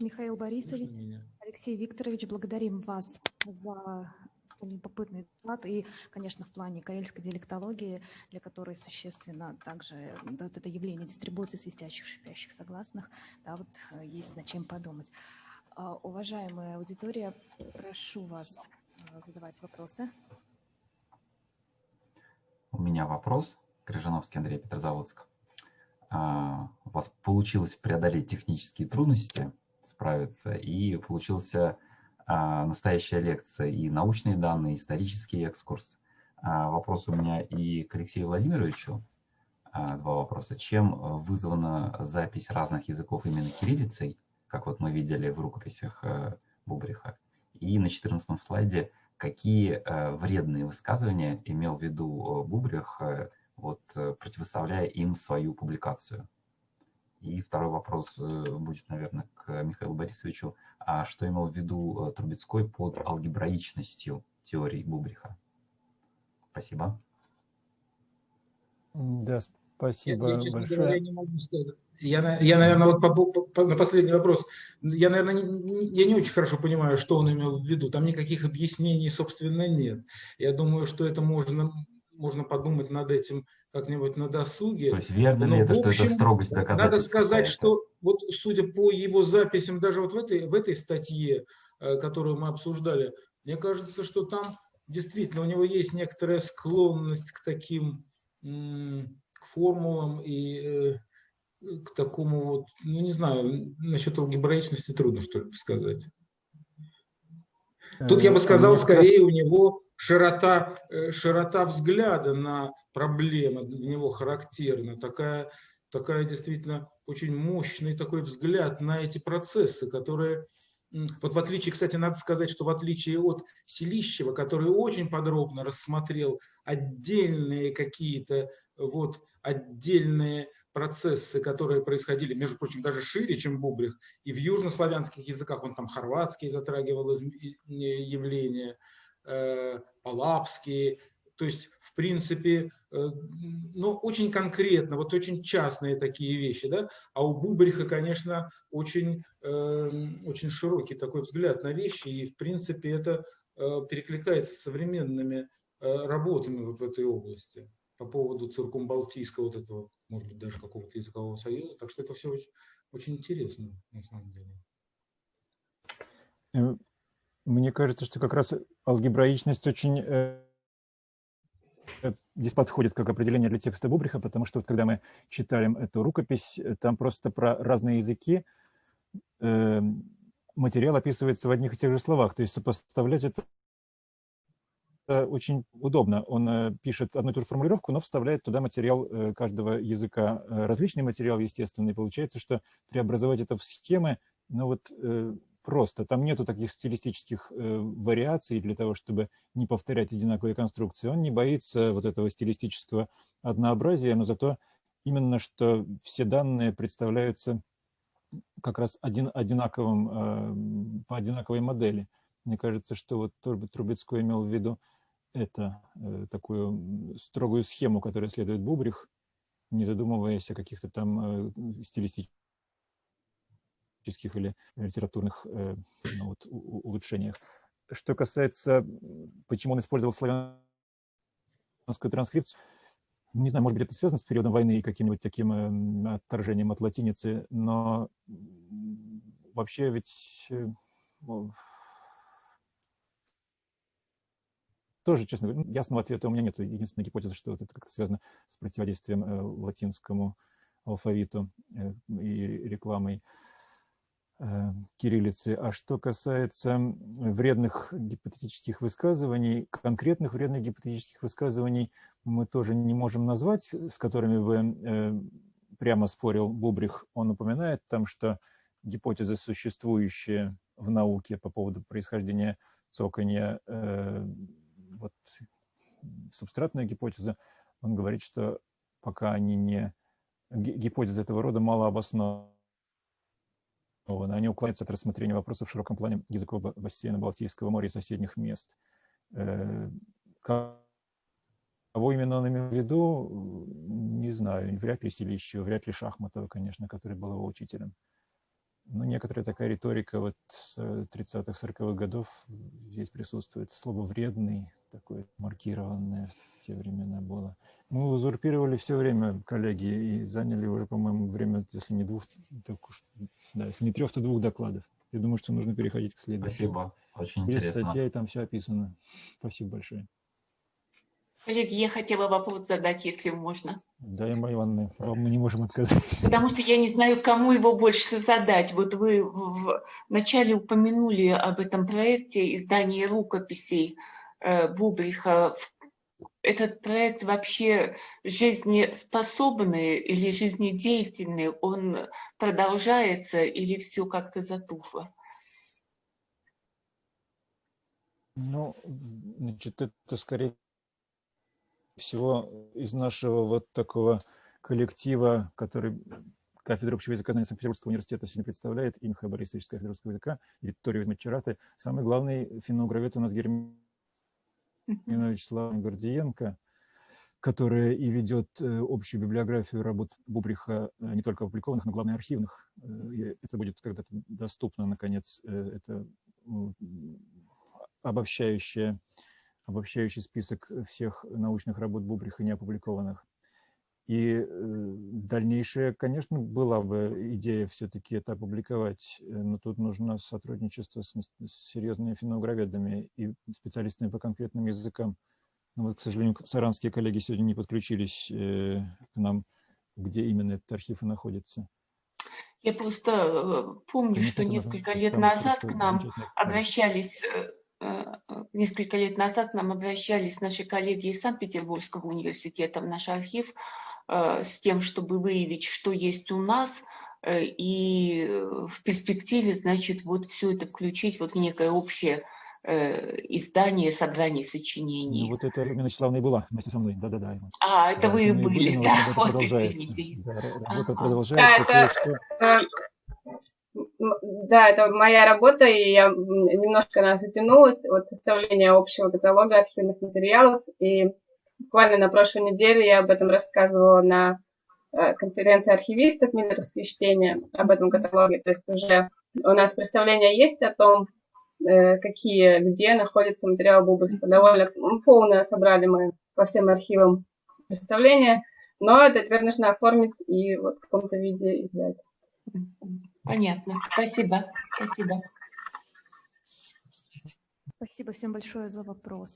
Михаил Борисович, Алексей Викторович, благодарим вас за любопытный доклад и, конечно, в плане карельской диалектологии, для которой существенно также вот это явление дистрибуции свистящих, шипящих согласных, да, вот э, есть над чем подумать. А, уважаемая аудитория, прошу вас э, задавать вопросы. У меня вопрос. Крыжановский Андрей Петрозаводск. А, у вас получилось преодолеть технические трудности, справиться, и получился а, настоящая лекция, и научные данные, и исторический экскурс. А, вопрос у меня и к Алексею Владимировичу. А, два вопроса. Чем вызвана запись разных языков именно кириллицей, как вот мы видели в рукописях Бубриха? И на 14 слайде, какие вредные высказывания имел в виду Бубрих, вот, противоставляя им свою публикацию? И второй вопрос э, будет, наверное, к Михаилу Борисовичу. А что имел в виду э, Трубецкой под алгебраичностью теории Бубриха? Спасибо. Да, спасибо я, я, большое. Говоря, не могу сказать. Я, я, наверное, вот по, по, на последний вопрос, я, наверное, не, я не очень хорошо понимаю, что он имел в виду. Там никаких объяснений, собственно, нет. Я думаю, что это можно, можно подумать над этим как-нибудь на досуге. То есть верно Но, ли это, общем, что это строгость доказательства? Надо сказать, что вот судя по его записям даже вот в этой, в этой статье, э, которую мы обсуждали, мне кажется, что там действительно у него есть некоторая склонность к таким к формулам и э, к такому вот, ну не знаю, насчет алгебраичности трудно что ли сказать. Тут я бы э, сказал, скорее у него широта, широта взгляда на проблема для него характерна, такая, такая действительно очень мощный такой взгляд на эти процессы, которые, вот в отличие, кстати, надо сказать, что в отличие от Селищева, который очень подробно рассмотрел отдельные какие-то вот отдельные процессы, которые происходили, между прочим, даже шире, чем Бубрих, и в южнославянских языках, он там хорватский затрагивал явления, э, палапские, то есть, в принципе, э, ну, очень конкретно, вот очень частные такие вещи, да, а у Бубриха, конечно, очень, эм, очень широкий такой взгляд на вещи, и, в принципе, это э, перекликается с современными э, работами вот в этой области по поводу циркумбалтийского вот этого, может быть, даже языкового союза, так что это все очень, очень интересно, на самом деле. Мне кажется, что как раз алгебраичность очень Э, здесь подходит как определение для текста Бубриха, потому что вот когда мы читаем эту рукопись, э, там просто про разные языки э, материал описывается в одних и тех же словах, то есть сопоставлять это очень удобно. Он э, пишет одну и ту же формулировку, но вставляет туда материал э, каждого языка, различный материал, естественно, и получается, что преобразовать это в схемы, ну вот просто. Там нету таких стилистических э, вариаций для того, чтобы не повторять одинаковые конструкции. Он не боится вот этого стилистического однообразия, но зато именно что все данные представляются как раз один, одинаковым, э, по одинаковой модели. Мне кажется, что вот Трубецкой имел в виду это, э, такую строгую схему, которую следует Бубрих, не задумываясь о каких-то там э, стилистических или литературных э, ну, вот, улучшениях. Что касается, почему он использовал славянскую транскрипцию, не знаю, может быть, это связано с периодом войны и каким-нибудь таким отторжением от латиницы, но вообще ведь тоже, честно говоря, ясного ответа у меня нет. Единственная гипотеза, что это как-то связано с противодействием латинскому алфавиту и рекламой. Э, кириллицы. А что касается вредных гипотетических высказываний, конкретных вредных гипотетических высказываний мы тоже не можем назвать, с которыми бы э, прямо спорил Бубрих. Он упоминает там, что гипотезы, существующие в науке по поводу происхождения цоканья, э, вот субстратная гипотеза, он говорит, что пока они не... Гипотезы этого рода мало обоснованы они уклоняются от рассмотрения вопросов в широком плане языкового бассейна Балтийского моря и соседних мест. Э, кого именно он имел в виду, не знаю. Вряд ли Селищева, вряд ли Шахматова, конечно, который был его учителем. Ну, некоторая такая риторика вот 30-х, 40-х годов здесь присутствует. Слово «вредный» такое маркированное в те времена было. Мы узурпировали все время, коллеги, и заняли уже, по-моему, время, если не двух, так уж, да, если не трех, то двух докладов. Я думаю, что нужно переходить к следующему. Спасибо, очень Есть интересно. статья, и там все описано. Спасибо большое. Коллеги, я хотела вопрос задать, если можно. Да, Эмма Ивановна, вам мы не можем отказать. Потому что я не знаю, кому его больше задать. Вот вы в начале упомянули об этом проекте издания рукописей э, Бубриха. Этот проект вообще жизнеспособный или жизнедеятельный? Он продолжается или все как-то затухло? Ну, значит, это скорее всего из нашего вот такого коллектива, который кафедра общего языка знания Санкт-Петербургского университета сегодня представляет, и Михаил Борисович кафедра русского языка, и Виктория Мачараты. Самый главный финно-угровед у нас Германович Слава Гордиенко, которая и ведет общую библиографию работ Бубриха, не только опубликованных, но главное архивных. Это будет когда-то доступно, наконец, это обобщающая обобщающий список всех научных работ Бубриха не опубликованных. И дальнейшая, конечно, была бы идея все-таки это опубликовать, но тут нужно сотрудничество с, с серьезными финографедами и специалистами по конкретным языкам. Но вот, к сожалению, саранские коллеги сегодня не подключились к нам, где именно этот архив и находится. Я просто помню, Конечно, что несколько лет назад к нам обращались несколько лет назад к нам обращались наши коллеги из Санкт-Петербургского университета в наш архив с тем, чтобы выявить, что есть у нас, и в перспективе, значит, вот все это включить вот в некое общее издание, собрание сочинений. Ну, вот это Ирина Вячеславовна и была вместе со мной, да-да-да. А, это да, вы и были, были, да, вот, продолжается. Да, работа ага. продолжается. Да, это, да, это моя работа, и я немножко она затянулась от составления общего каталога архивных материалов. И буквально на прошлой неделе я об этом рассказывала на конференции архивистов Миллеровские чтения об этом каталоге. То есть уже у нас представление есть о том, какие, где находится материал Бубрика. Довольно полное собрали мы по всем архивам представление, но это теперь нужно оформить и вот в каком-то виде издать. Понятно. Спасибо. Спасибо. Спасибо всем большое за вопросы.